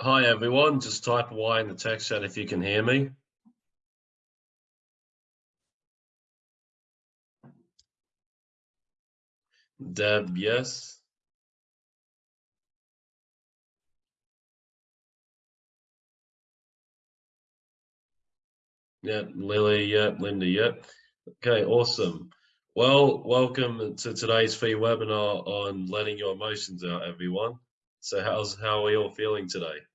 Hi everyone, just type Y in the text chat if you can hear me. Deb, yes. Yeah, Lily, yeah, Linda, yeah. Okay, awesome. Well, welcome to today's free webinar on letting your emotions out, everyone. So how's how are we all feeling today?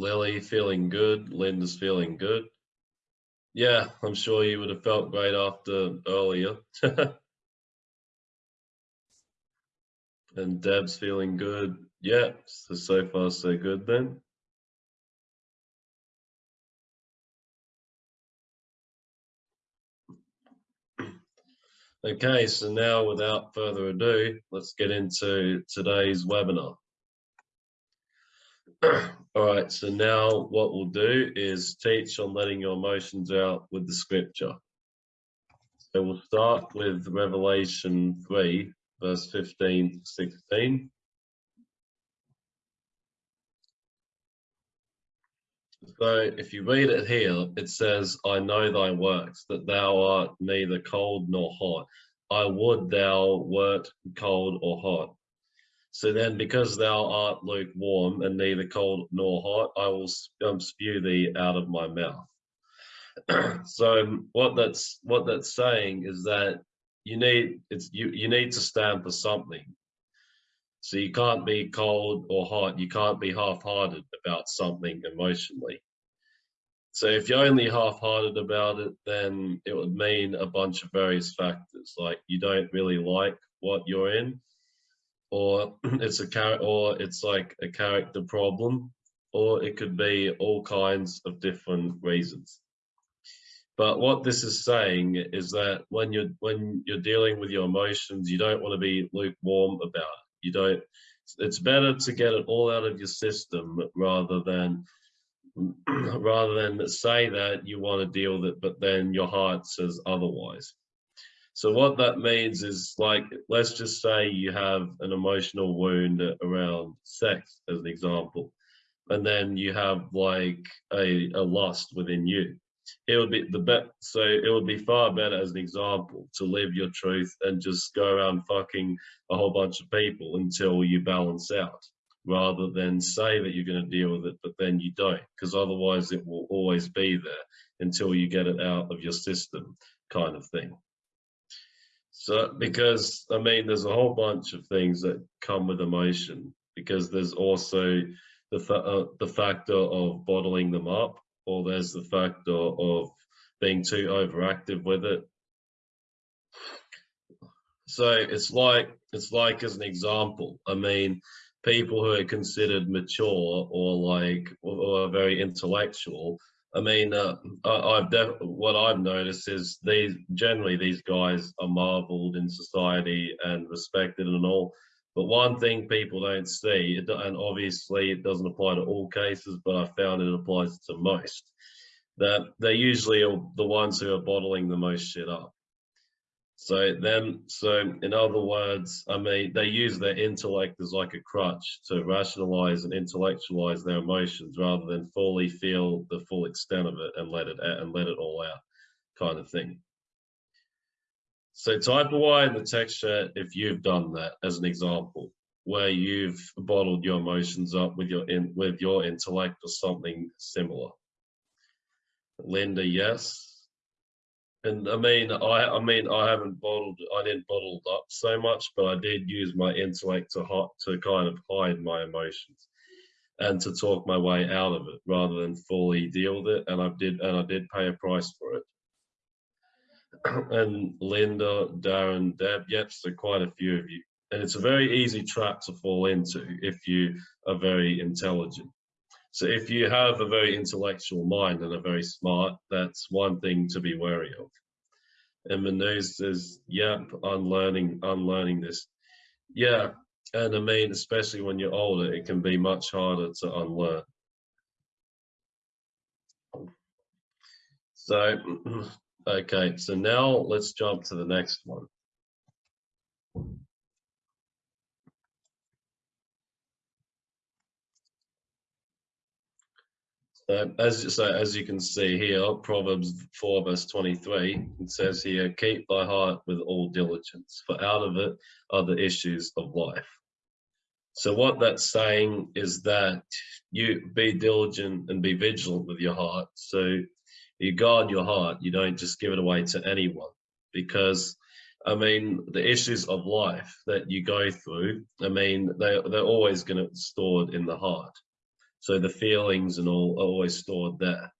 Lily feeling good, Linda's feeling good. Yeah, I'm sure you would have felt great after earlier. and Deb's feeling good. Yeah, so, so far so good then. Okay, so now without further ado, let's get into today's webinar. All right, so now what we'll do is teach on letting your emotions out with the scripture. So we'll start with Revelation 3, verse 15 to 16. So if you read it here, it says, I know thy works, that thou art neither cold nor hot. I would thou wert cold or hot. So then, because thou art lukewarm and neither cold nor hot, I will um, spew thee out of my mouth. so what that's what that's saying is that you need it's you you need to stand for something. So you can't be cold or hot. You can't be half-hearted about something emotionally. So if you're only half-hearted about it, then it would mean a bunch of various factors, like you don't really like what you're in, or mm-hmm. it's a character, or it's like a character problem, or it could be all kinds of different reasons. But what this is saying is that when you're when you're dealing with your emotions, you don't want to be lukewarm about it. You don't. It's better to get it all out of your system rather than rather than say that you want to deal with it, but then your heart says otherwise. So what that means is like, let's just say you have an emotional wound around sex as an example, and then you have like a, a lust within you. It would be the bet. So it would be far better as an example to live your truth and just go around fucking a whole bunch of people until you balance out rather than say that you're going to deal with it, but then you don't, because otherwise it will always be there until you get it out of your system kind of thing. So, because I mean, there's a whole bunch of things that come with emotion, because there's also the, uh, the factor of bottling them up, or there's the factor of being too overactive with it. So it's like, it's like as an example, I mean, people who are considered mature or like, or, or very intellectual, I mean, uh, I, have what I've noticed is these generally these guys are marveled in society and respected and all. But one thing people don't see, and obviously it doesn't apply to all cases, but I found it applies to most, that they're usually the ones who are bottling the most shit up. So then, so in other words, I mean, they use their intellect as like a crutch to rationalize and intellectualize their emotions rather than fully feel the full extent of it and let it out and let it all out kind of thing. So type a Y in the text chat if you've done that as an example, where you've bottled your emotions up with your in, with your intellect or something similar. Linda, yes. And I mean, I I mean, I haven't bottled, I didn't bottle up so much, but I did use my intellect to hot to kind of hide my emotions and to talk my way out of it rather than fully deal with it. And I did, and I did pay a price for it. and Linda, Darren, Deb, yep, so quite a few of you. And it's a very easy trap to fall into if you are very intelligent. So if you have a very intellectual mind and are very smart, that's one thing to be wary of. And Manu says, yep, unlearning, unlearning this. Yeah, and I mean, especially when you're older, it can be much harder to unlearn. So, okay, so now let's jump to the next one. As so as you can see here, Proverbs 4 verse 23, it says here, keep thy heart with all diligence, for out of it are the issues of life. So what that's saying is that you be diligent and be vigilant with your heart. So you guard your heart, you don't just give it away to anyone because I mean, the issues of life that you go through, I mean, they, they're always going to stored in the heart. So the feelings and all are always stored there.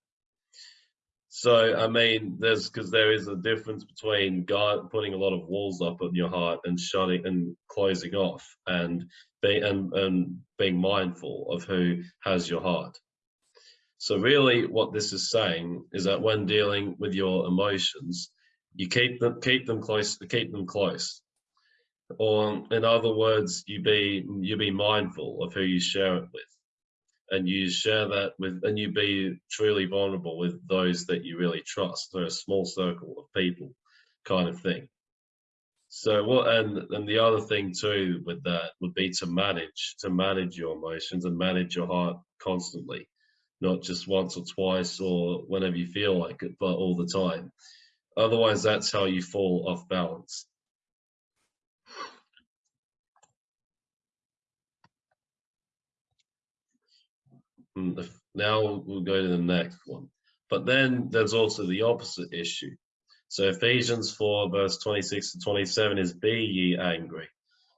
So, I mean, there's because there is a difference between God putting a lot of walls up in your heart and shutting and closing off and being and, and being mindful of who has your heart. So really what this is saying is that when dealing with your emotions, you keep them keep them close keep them close. Or in other words, you be you be mindful of who you share it with and you share that with and you be truly vulnerable with those that you really trust. So a small circle of people kind of thing. So what and and the other thing too with that would be to manage to manage your emotions and manage your heart constantly. Not just once or twice or whenever you feel like it but all the time. Otherwise that's how you fall off balance now we'll go to the next one. But then there's also the opposite issue. So Ephesians 4 verse 26 to 27 is be ye angry.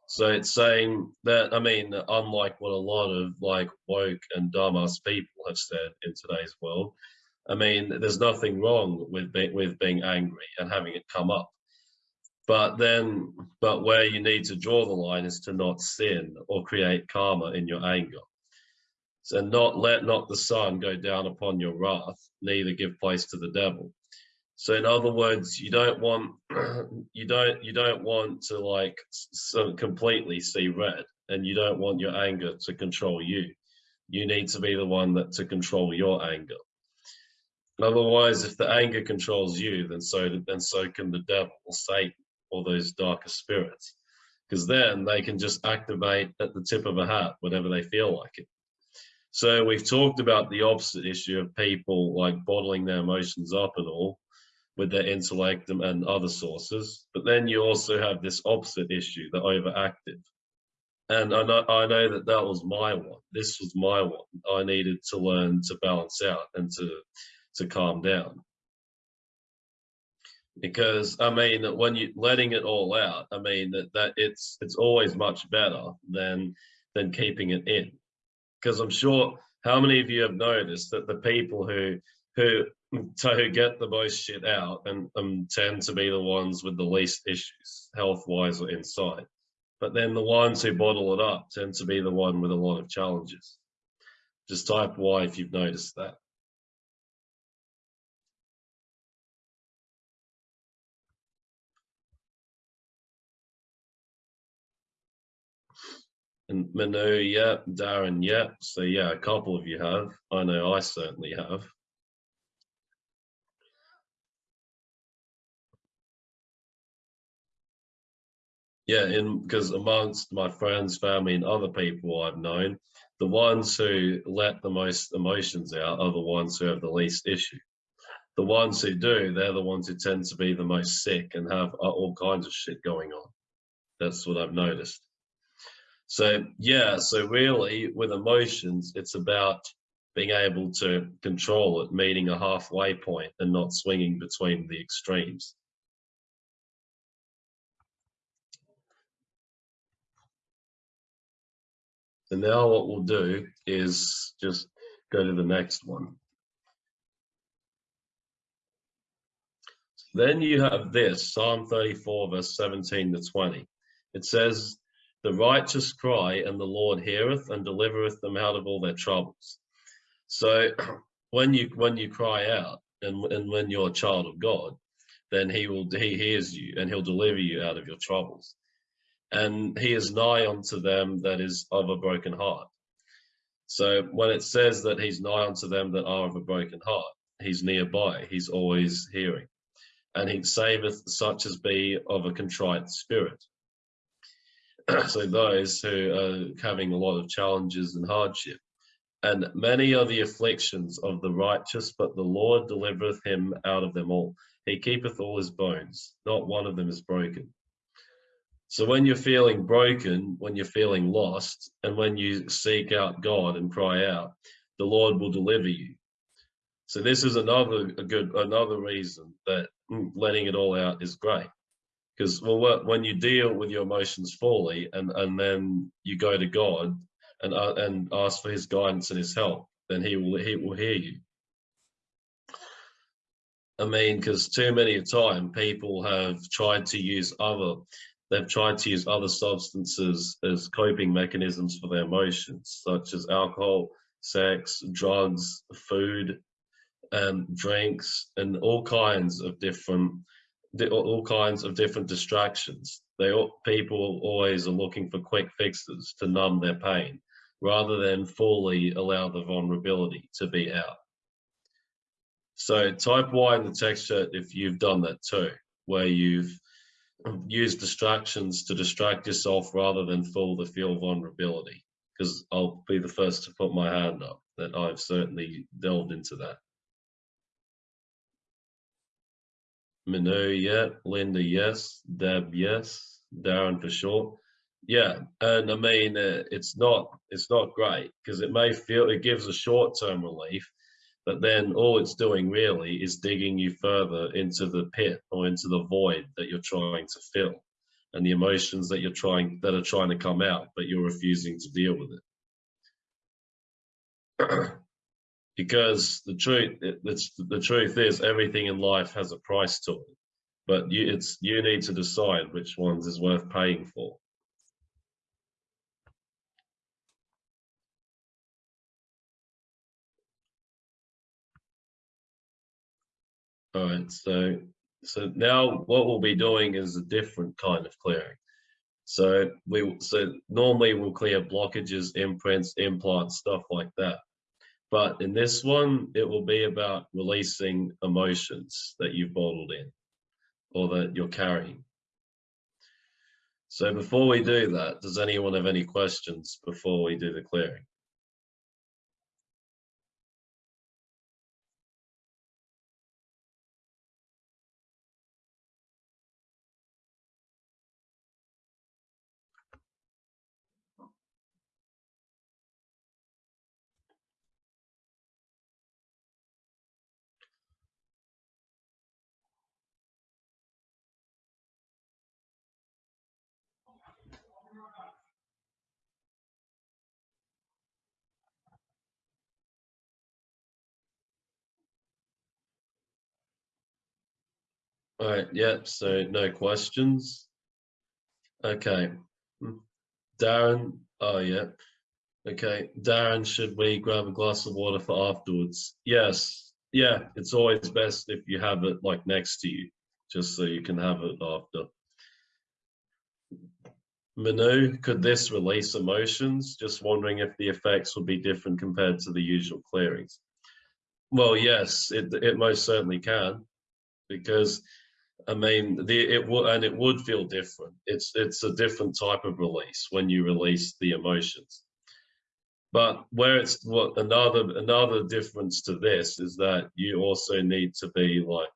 So it's saying that, I mean, unlike what a lot of like woke and dumbass people have said in today's world, I mean, there's nothing wrong with, be, with being angry and having it come up. But then, but where you need to draw the line is to not sin or create karma in your anger. So not let not the sun go down upon your wrath, neither give place to the devil. So in other words, you don't want you don't you don't want to like so completely see red, and you don't want your anger to control you. You need to be the one that to control your anger. Otherwise, if the anger controls you, then so then so can the devil or Satan or those darker spirits, because then they can just activate at the tip of a hat whenever they feel like it. So we've talked about the opposite issue of people like bottling their emotions up and all with their intellect and other sources. But then you also have this opposite issue, the overactive. And I know, I know that that was my one. This was my one. I needed to learn to balance out and to, to calm down. Because I mean, when you letting it all out, I mean that, that it's it's always much better than than keeping it in because I'm sure how many of you have noticed that the people who who who get the most shit out and um, tend to be the ones with the least issues, health wise or inside. But then the ones who bottle it up tend to be the one with a lot of challenges. Just type Y if you've noticed that. And Manu, yeah. Darren, yeah. So yeah, a couple of you have. I know I certainly have. Yeah, in because amongst my friends, family, and other people I've known, the ones who let the most emotions out are the ones who have the least issue. The ones who do, they're the ones who tend to be the most sick and have uh, all kinds of shit going on. That's what I've noticed. So yeah, so really with emotions, it's about being able to control it, meeting a halfway point and not swinging between the extremes. And now what we'll do is just go to the next one. Then you have this, Psalm 34, verse 17 to 20. It says, the righteous cry, and the Lord heareth and delivereth them out of all their troubles. So when you when you cry out, and, and when you're a child of God, then he will he hears you and he'll deliver you out of your troubles. And he is nigh unto them that is of a broken heart. So when it says that he's nigh unto them that are of a broken heart, he's nearby, he's always hearing. And he saveth such as be of a contrite spirit so those who are having a lot of challenges and hardship. And many are the afflictions of the righteous, but the Lord delivereth him out of them all. He keepeth all his bones, not one of them is broken. So when you're feeling broken, when you're feeling lost, and when you seek out God and cry out, the Lord will deliver you. So this is another good another reason that mm, letting it all out is great. Because well, when you deal with your emotions fully, and and then you go to God and uh, and ask for His guidance and His help, then He will He will hear you. I mean, because too many a time people have tried to use other they've tried to use other substances as coping mechanisms for their emotions, such as alcohol, sex, drugs, food, and drinks, and all kinds of different all kinds of different distractions. They people always are looking for quick fixes to numb their pain, rather than fully allow the vulnerability to be out. So type Y in the text chat if you've done that too, where you've used distractions to distract yourself rather than full the feel vulnerability. Because I'll be the first to put my hand up that I've certainly delved into that. Manu, yeah. Linda, yes. Deb, yes. Darren for sure. Yeah, and I mean uh, it's not it's not great because it may feel it gives a short term relief, but then all it's doing really is digging you further into the pit or into the void that you're trying to fill, and the emotions that you're trying that are trying to come out, but you're refusing to deal with it. because the truth it's the truth is everything in life has a price to it but you it's you need to decide which ones is worth paying for. All right so so now what we'll be doing is a different kind of clearing. So we so normally we'll clear blockages imprints implants stuff like that but in this one, it will be about releasing emotions that you've bottled in or that you're carrying. So before we do that, does anyone have any questions before we do the clearing? All right, yep, so no questions. Okay. Hmm. Darren, oh yeah. Okay, Darren, should we grab a glass of water for afterwards? Yes, yeah, it's always best if you have it like next to you, just so you can have it after. Manu, could this release emotions? Just wondering if the effects would be different compared to the usual clearings. Well, yes, it, it most certainly can, because I mean, the, it would and it would feel different. It's it's a different type of release when you release the emotions. But where it's what another another difference to this is that you also need to be like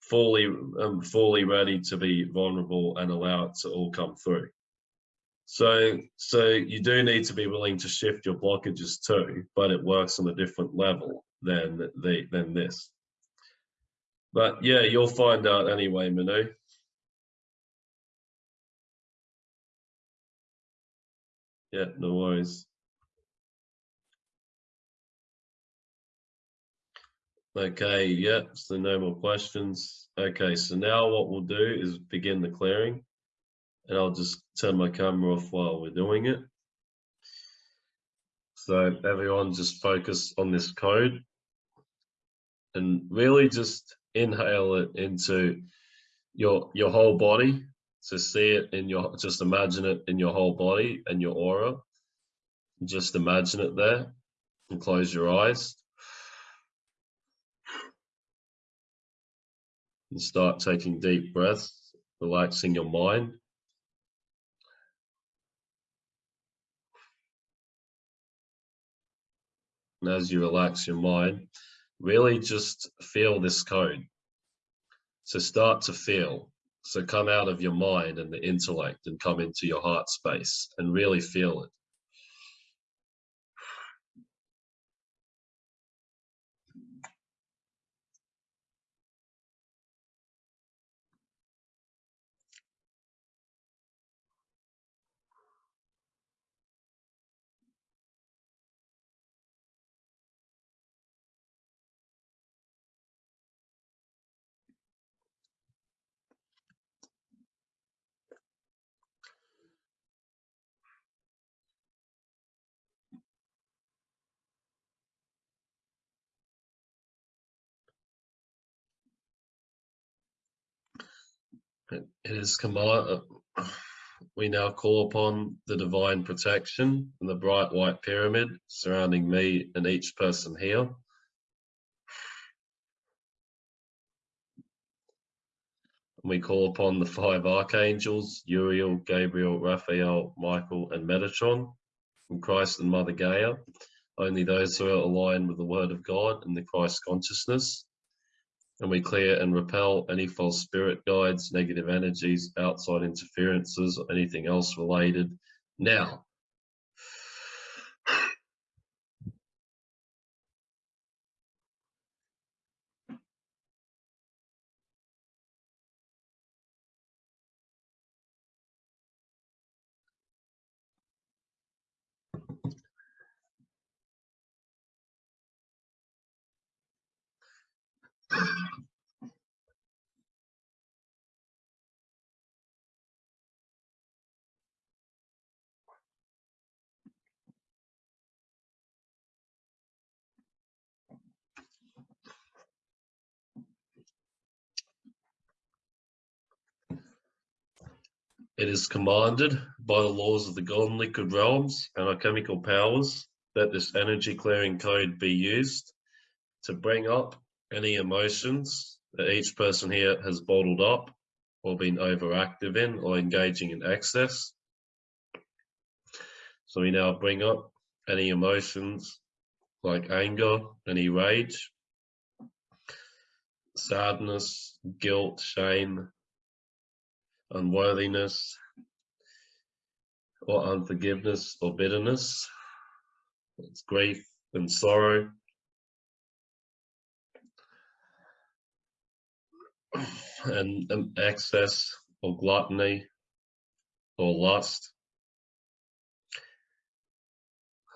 fully um, fully ready to be vulnerable and allow it to all come through. So so you do need to be willing to shift your blockages too, but it works on a different level than the than this. But yeah, you'll find out anyway, Manu. Yeah, no worries. Okay, yeah, so no more questions. Okay, so now what we'll do is begin the clearing. And I'll just turn my camera off while we're doing it. So everyone just focus on this code and really just inhale it into your your whole body. So see it in your just imagine it in your whole body and your aura. Just imagine it there and close your eyes. And start taking deep breaths, relaxing your mind. And as you relax your mind, really just feel this code. So start to feel. So come out of your mind and the intellect and come into your heart space and really feel it. It is command. Uh, we now call upon the divine protection and the bright white pyramid surrounding me and each person here. And we call upon the five archangels, Uriel, Gabriel, Raphael, Michael, and Metatron, from Christ and Mother Gaia, only those who are aligned with the Word of God and the Christ consciousness and we clear and repel any false spirit guides, negative energies, outside interferences, or anything else related now. It is commanded by the laws of the golden liquid realms and our chemical powers that this energy clearing code be used to bring up any emotions that each person here has bottled up or been overactive in or engaging in excess. So we now bring up any emotions like anger, any rage, sadness, guilt, shame, unworthiness, or unforgiveness or bitterness. It's grief and sorrow. And um, excess or gluttony or lust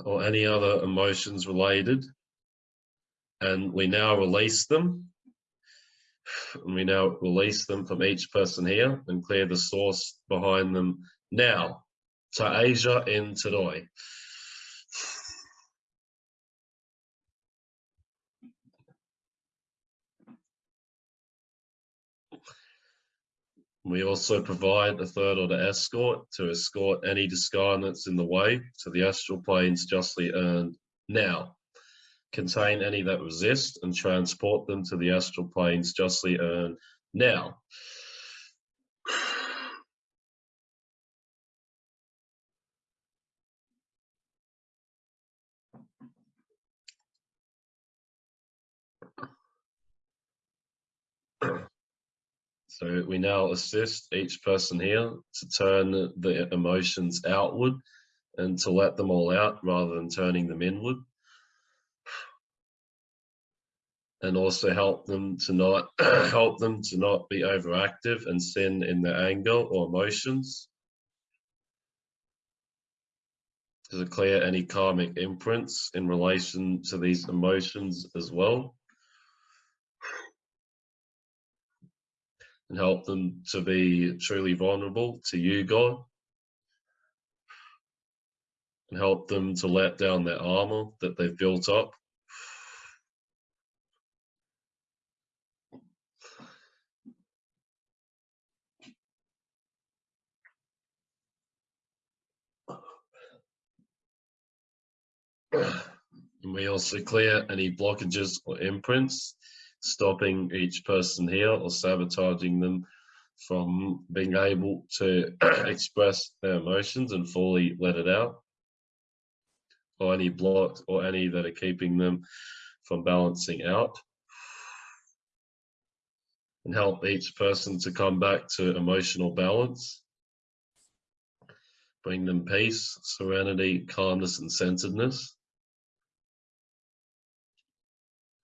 or any other emotions related. And we now release them and we now release them from each person here and clear the source behind them now. to Asia in today. We also provide a third order escort to escort any discarnates in the way to the astral planes justly earned now contain any that resist and transport them to the astral planes justly earned now. So we now assist each person here to turn the emotions outward and to let them all out rather than turning them inward. And also help them to not help them to not be overactive and sin in their anger or emotions. To clear any karmic imprints in relation to these emotions as well. And help them to be truly vulnerable to you, God. And help them to let down their armor that they've built up And we also clear any blockages or imprints, stopping each person here or sabotaging them from being able to express their emotions and fully let it out. or any blocks or any that are keeping them from balancing out. And help each person to come back to emotional balance. Bring them peace, serenity, calmness, and centeredness.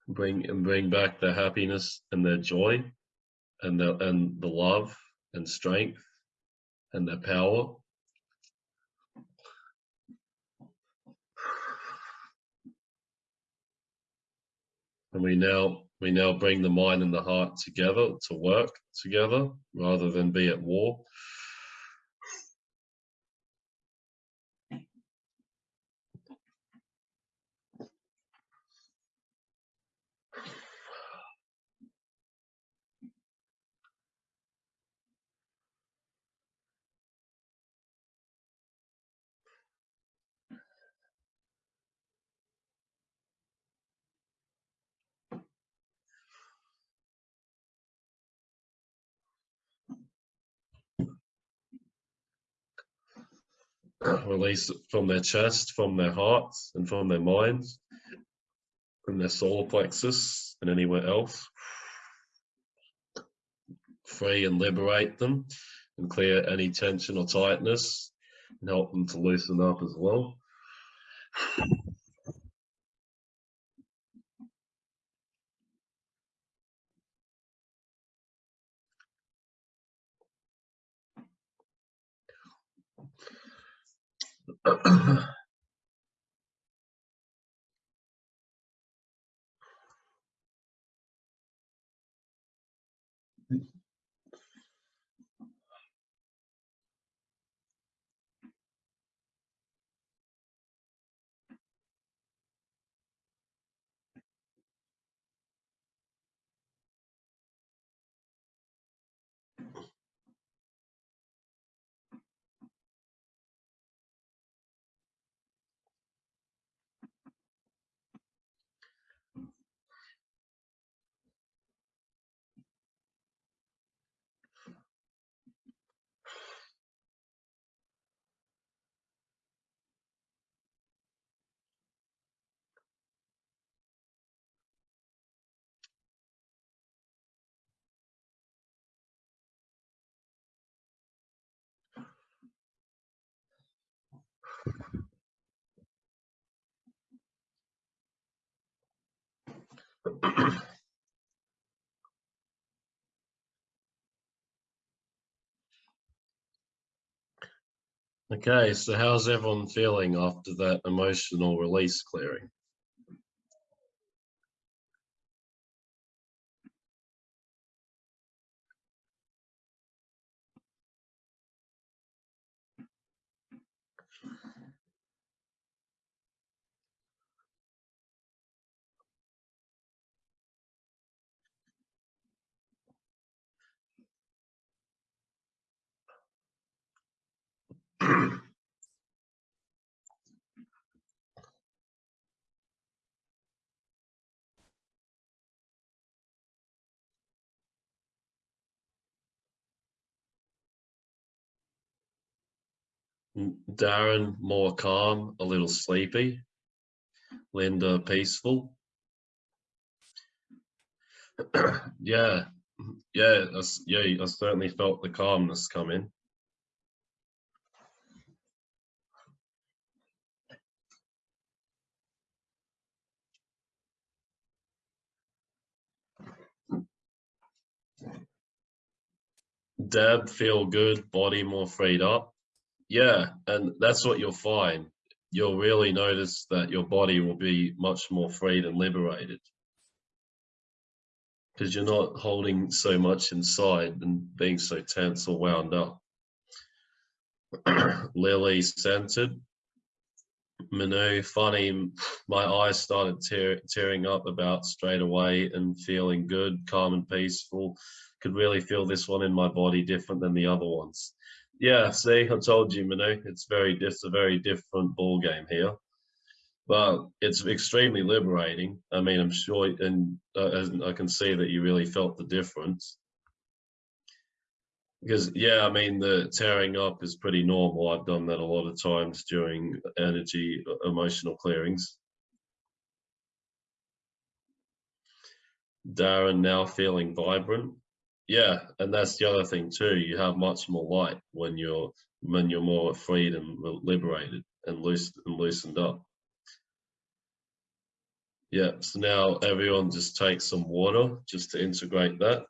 Bring and bring back their happiness and their joy and the and the love and strength and their power. And we now we now bring the mind and the heart together to work together rather than be at war. Release from their chest, from their hearts, and from their minds, from their solar plexus, and anywhere else. Free and liberate them, and clear any tension or tightness, and help them to loosen up as well. Thank you. Okay, so how's everyone feeling after that emotional release clearing? Darren more calm, a little sleepy. Linda peaceful. yeah, yeah, I, yeah. I certainly felt the calmness come in. Deb feel good, body more freed up. Yeah, and that's what you'll find. You'll really notice that your body will be much more freed and liberated. Because you're not holding so much inside and being so tense or wound up. Lily centered. Manu, funny, my eyes started tear, tearing up about straight away and feeling good, calm and peaceful. Could really feel this one in my body different than the other ones. Yeah, see, I told you, Manu, it's very, it's a very different ball game here, but it's extremely liberating. I mean, I'm sure, and uh, I can see that you really felt the difference. Because yeah, I mean the tearing up is pretty normal. I've done that a lot of times during energy uh, emotional clearings. Darren now feeling vibrant. Yeah, and that's the other thing too. You have much more light when you're when you're more freed and liberated and loose and loosened up. Yeah, so now everyone just take some water just to integrate that.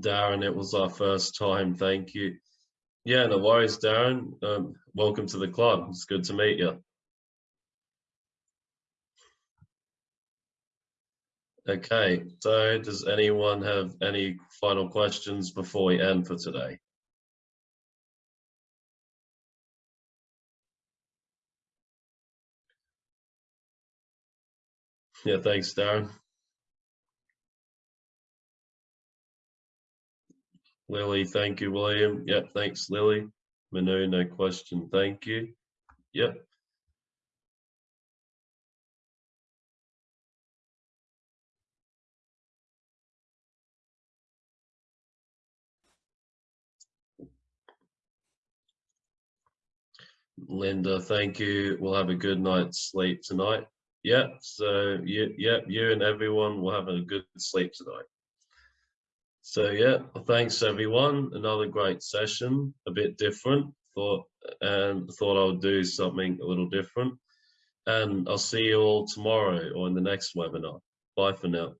Darren, it was our first time. Thank you. Yeah, no worries, Darren. Um, welcome to the club. It's good to meet you. Okay, so does anyone have any final questions before we end for today? Yeah, thanks, Darren. Lily, thank you, William. Yep, thanks, Lily. Manu, no question, thank you. Yep. Linda, thank you. We'll have a good night's sleep tonight. Yep, so you, yep, you and everyone will have a good sleep tonight. So yeah, thanks everyone. Another great session, a bit different. Thought and thought I would do something a little different. And I'll see you all tomorrow or in the next webinar. Bye for now.